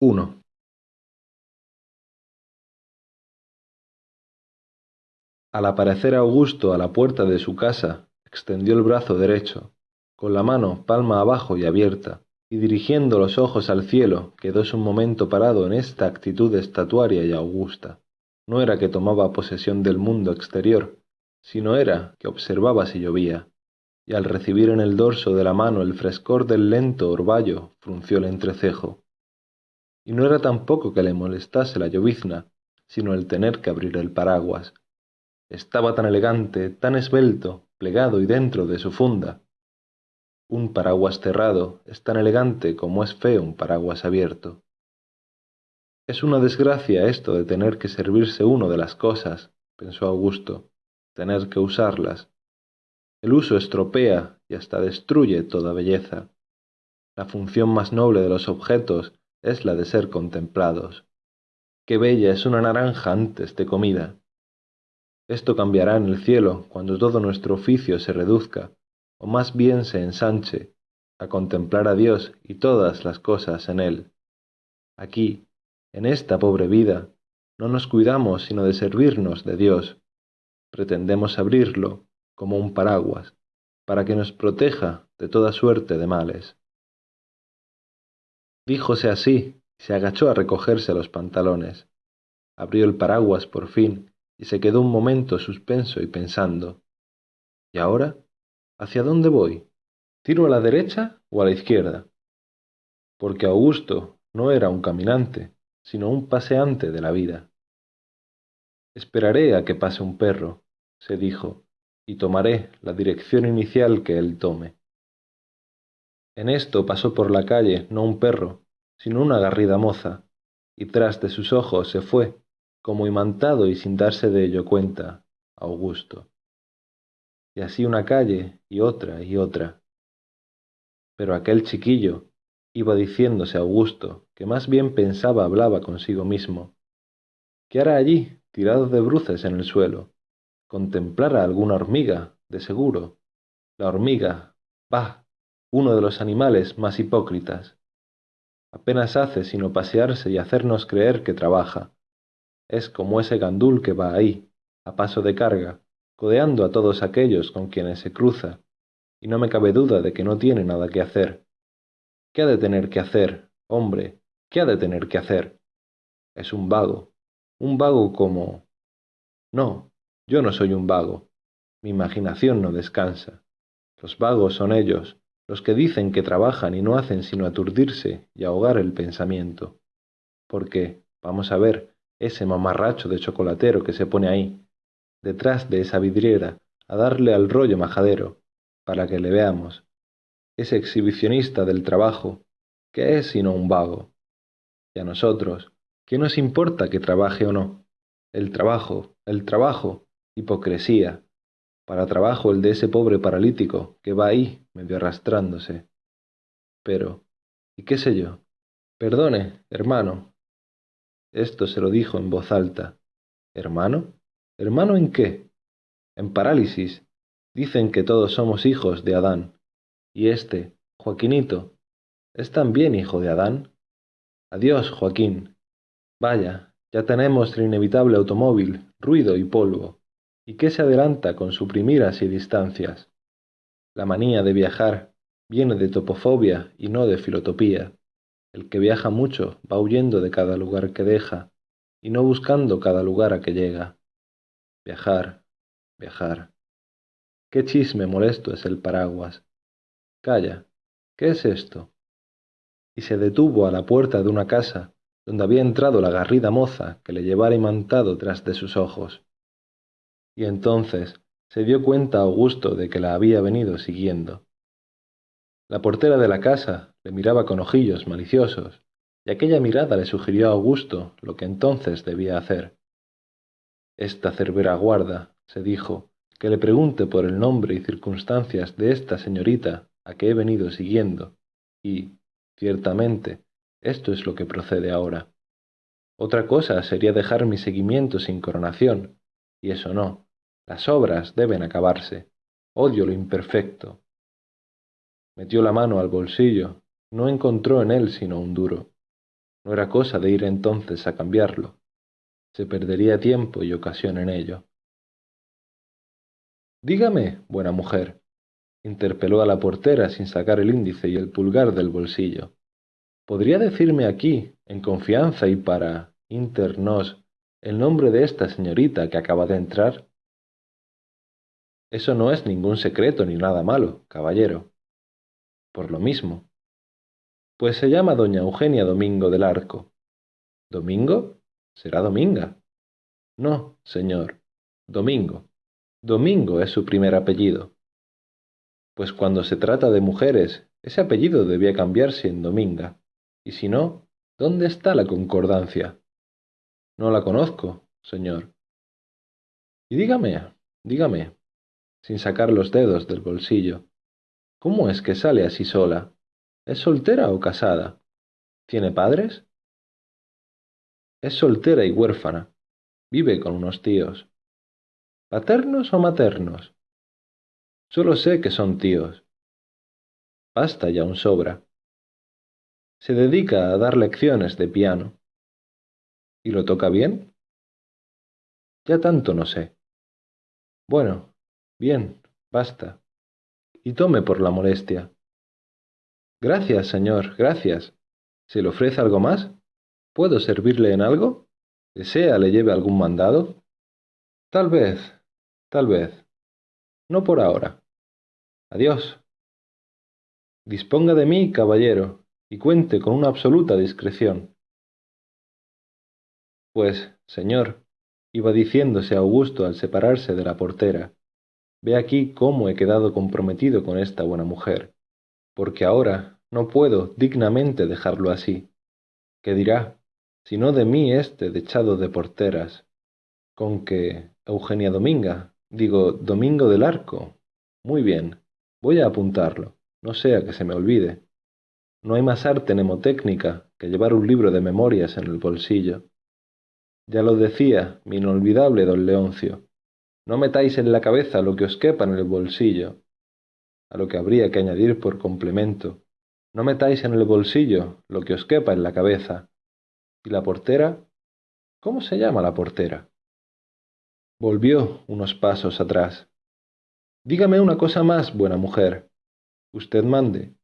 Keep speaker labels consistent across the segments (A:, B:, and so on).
A: uno al aparecer Augusto a la puerta de su casa, extendió el brazo derecho, con la mano palma abajo y abierta, y dirigiendo los ojos al cielo, quedóse un momento parado en esta actitud estatuaria y augusta. No era que tomaba posesión del mundo exterior, sino era que observaba si llovía, y al recibir en el dorso de la mano el frescor del lento orvallo, frunció el entrecejo. Y no era tampoco que le molestase la llovizna, sino el tener que abrir el paraguas, estaba tan elegante, tan esbelto, plegado y dentro de su funda. Un paraguas cerrado es tan elegante como es feo un paraguas abierto. Es una desgracia esto de tener que servirse uno de las cosas, pensó Augusto, tener que usarlas. El uso estropea y hasta destruye toda belleza. La función más noble de los objetos es la de ser contemplados. Qué bella es una naranja antes de comida. Esto cambiará en el cielo cuando todo nuestro oficio se reduzca, o más bien se ensanche, a contemplar a Dios y todas las cosas en Él. Aquí, en esta pobre vida, no nos cuidamos sino de servirnos de Dios. Pretendemos abrirlo como un paraguas, para que nos proteja de toda suerte de males. Díjose así, y se agachó a recogerse los pantalones. Abrió el paraguas por fin y se quedó un momento suspenso y pensando. ¿Y ahora? ¿Hacia dónde voy? ¿Tiro a la derecha o a la izquierda? Porque Augusto no era un caminante, sino un paseante de la vida. Esperaré a que pase un perro, se dijo, y tomaré la dirección inicial que él tome. En esto pasó por la calle no un perro, sino una garrida moza, y tras de sus ojos se fue, como imantado y sin darse de ello cuenta, Augusto. Y así una calle y otra y otra. Pero aquel chiquillo iba diciéndose Augusto, que más bien pensaba hablaba consigo mismo. ¿Qué hará allí, tirado de bruces en el suelo? Contemplar a alguna hormiga, de seguro. La hormiga, bah, uno de los animales más hipócritas. Apenas hace sino pasearse y hacernos creer que trabaja, es como ese gandul que va ahí, a paso de carga, codeando a todos aquellos con quienes se cruza, y no me cabe duda de que no tiene nada que hacer. ¿Qué ha de tener que hacer, hombre? ¿Qué ha de tener que hacer? Es un vago, un vago como... No, yo no soy un vago. Mi imaginación no descansa. Los vagos son ellos, los que dicen que trabajan y no hacen sino aturdirse y ahogar el pensamiento. Porque, vamos a ver, ese mamarracho de chocolatero que se pone ahí, detrás de esa vidriera, a darle al rollo majadero, para que le veamos. Ese exhibicionista del trabajo, que es sino un vago. Y a nosotros, ¿qué nos importa que trabaje o no? El trabajo, el trabajo, hipocresía. Para trabajo el de ese pobre paralítico que va ahí, medio arrastrándose. Pero, ¿y qué sé yo? Perdone, hermano, esto se lo dijo en voz alta. ¿Hermano? ¿Hermano en qué? En parálisis. Dicen que todos somos hijos de Adán. Y este, Joaquinito, ¿es también hijo de Adán? Adiós, Joaquín. Vaya, ya tenemos el inevitable automóvil, ruido y polvo. ¿Y qué se adelanta con suprimir así distancias? La manía de viajar viene de topofobia y no de filotopía. El que viaja mucho va huyendo de cada lugar que deja, y no buscando cada lugar a que llega. Viajar, viajar. Qué chisme molesto es el paraguas. Calla, ¿qué es esto? Y se detuvo a la puerta de una casa donde había entrado la garrida moza que le llevara imantado tras de sus ojos. Y entonces se dio cuenta Augusto de que la había venido siguiendo. La portera de la casa le miraba con ojillos maliciosos, y aquella mirada le sugirió a Augusto lo que entonces debía hacer. Esta cerbera guarda, se dijo, que le pregunte por el nombre y circunstancias de esta señorita a que he venido siguiendo, y, ciertamente, esto es lo que procede ahora. Otra cosa sería dejar mi seguimiento sin coronación, y eso no. Las obras deben acabarse. Odio lo imperfecto, Metió la mano al bolsillo, no encontró en él sino un duro. No era cosa de ir entonces a cambiarlo. Se perdería tiempo y ocasión en ello. Dígame, buena mujer, interpeló a la portera sin sacar el índice y el pulgar del bolsillo. ¿Podría decirme aquí, en confianza y para internos, el nombre de esta señorita que acaba de entrar? Eso no es ningún secreto ni nada malo, caballero. Por lo mismo. Pues se llama doña Eugenia Domingo del Arco. ¿Domingo? Será Dominga. No, señor. Domingo. Domingo es su primer apellido. Pues cuando se trata de mujeres, ese apellido debía cambiarse en Dominga. Y si no, ¿dónde está la concordancia? No la conozco, señor. Y dígame, dígame, sin sacar los dedos del bolsillo, ¿cómo es que sale así sola? ¿Es soltera o casada? ¿Tiene padres? Es soltera y huérfana. Vive con unos tíos. ¿Paternos o maternos? Solo sé que son tíos. Basta ya un sobra. Se dedica a dar lecciones de piano. ¿Y lo toca bien? Ya tanto no sé. Bueno, bien, basta. Y tome por la molestia. Gracias, señor, gracias. ¿Se le ofrece algo más? ¿Puedo servirle en algo? ¿Desea le lleve algún mandado? Tal vez, tal vez. No por ahora. Adiós. Disponga de mí, caballero, y cuente con una absoluta discreción. Pues, señor, iba diciéndose Augusto al separarse de la portera, ve aquí cómo he quedado comprometido con esta buena mujer, porque ahora no puedo dignamente dejarlo así. ¿Qué dirá? Si no de mí este dechado de porteras, con que Eugenia Dominga, digo Domingo del Arco. Muy bien, voy a apuntarlo, no sea que se me olvide. No hay más arte mnemotécnica que llevar un libro de memorias en el bolsillo. Ya lo decía mi inolvidable don Leoncio, no metáis en la cabeza lo que os quepa en el bolsillo. A lo que habría que añadir por complemento, no metáis en el bolsillo lo que os quepa en la cabeza. ¿Y la portera? ¿Cómo se llama la portera? Volvió unos pasos atrás. Dígame una cosa más, buena mujer. Usted mande.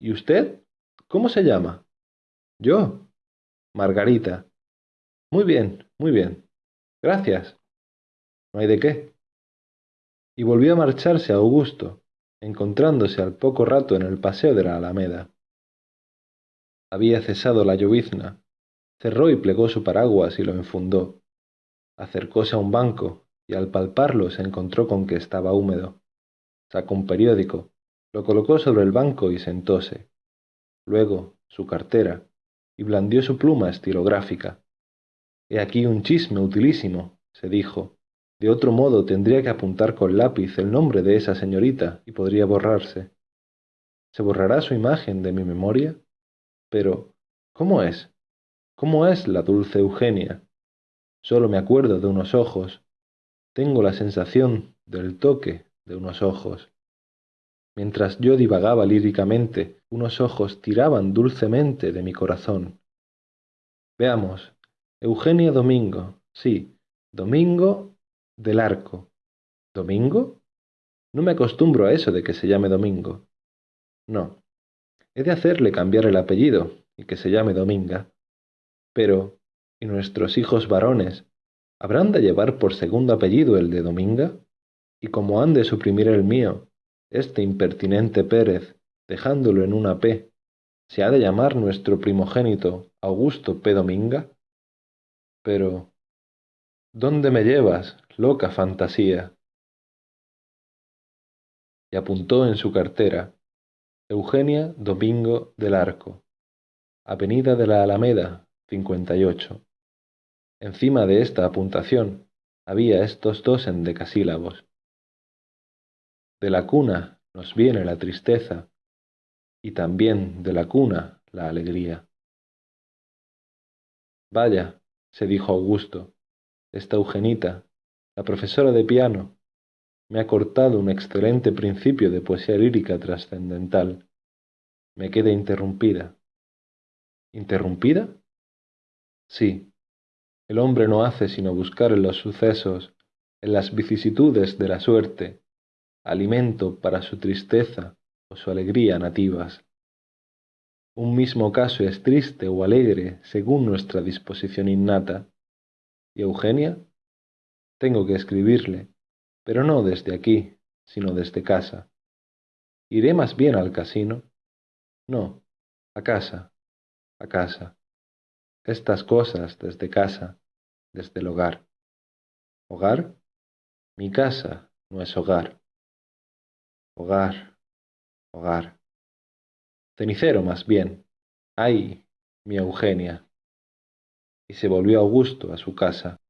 A: ¿Y usted? ¿Cómo se llama? Yo. Margarita. Muy bien, muy bien. Gracias. No hay de qué. Y volvió a marcharse a Augusto, encontrándose al poco rato en el paseo de la Alameda. Había cesado la llovizna, cerró y plegó su paraguas y lo enfundó. Acercóse a un banco y al palparlo se encontró con que estaba húmedo. Sacó un periódico, lo colocó sobre el banco y sentóse. Luego su cartera y blandió su pluma estilográfica. He aquí un chisme utilísimo, se dijo. De otro modo tendría que apuntar con lápiz el nombre de esa señorita y podría borrarse. ¿Se borrará su imagen de mi memoria? Pero, ¿cómo es? ¿Cómo es la dulce Eugenia? Solo me acuerdo de unos ojos. Tengo la sensación del toque de unos ojos. Mientras yo divagaba líricamente, unos ojos tiraban dulcemente de mi corazón. Veamos, Eugenia Domingo, sí, Domingo del Arco. ¿Domingo? No me acostumbro a eso de que se llame Domingo. No. He de hacerle cambiar el apellido y que se llame Dominga. Pero, ¿y nuestros hijos varones habrán de llevar por segundo apellido el de Dominga? Y como han de suprimir el mío, este impertinente Pérez, dejándolo en una P, ¿se ha de llamar nuestro primogénito Augusto P. Dominga? Pero, ¿dónde me llevas, loca fantasía? Y apuntó en su cartera Eugenia Domingo del Arco, Avenida de la Alameda, 58. Encima de esta apuntación había estos dos endecasílabos. De la cuna nos viene la tristeza y también de la cuna la alegría. Vaya, se dijo Augusto, esta Eugenita, la profesora de piano, me ha cortado un excelente principio de poesía lírica trascendental. Me queda interrumpida. ¿Interrumpida? Sí, el hombre no hace sino buscar en los sucesos, en las vicisitudes de la suerte, alimento para su tristeza o su alegría nativas. Un mismo caso es triste o alegre según nuestra disposición innata. ¿Y Eugenia? Tengo que escribirle, pero no desde aquí, sino desde casa. ¿Iré más bien al casino? No, a casa, a casa. Estas cosas desde casa, desde el hogar. ¿Hogar? Mi casa no es hogar. Hogar, hogar. Cenicero más bien. ¡Ay, mi Eugenia! Y se volvió Augusto a su casa.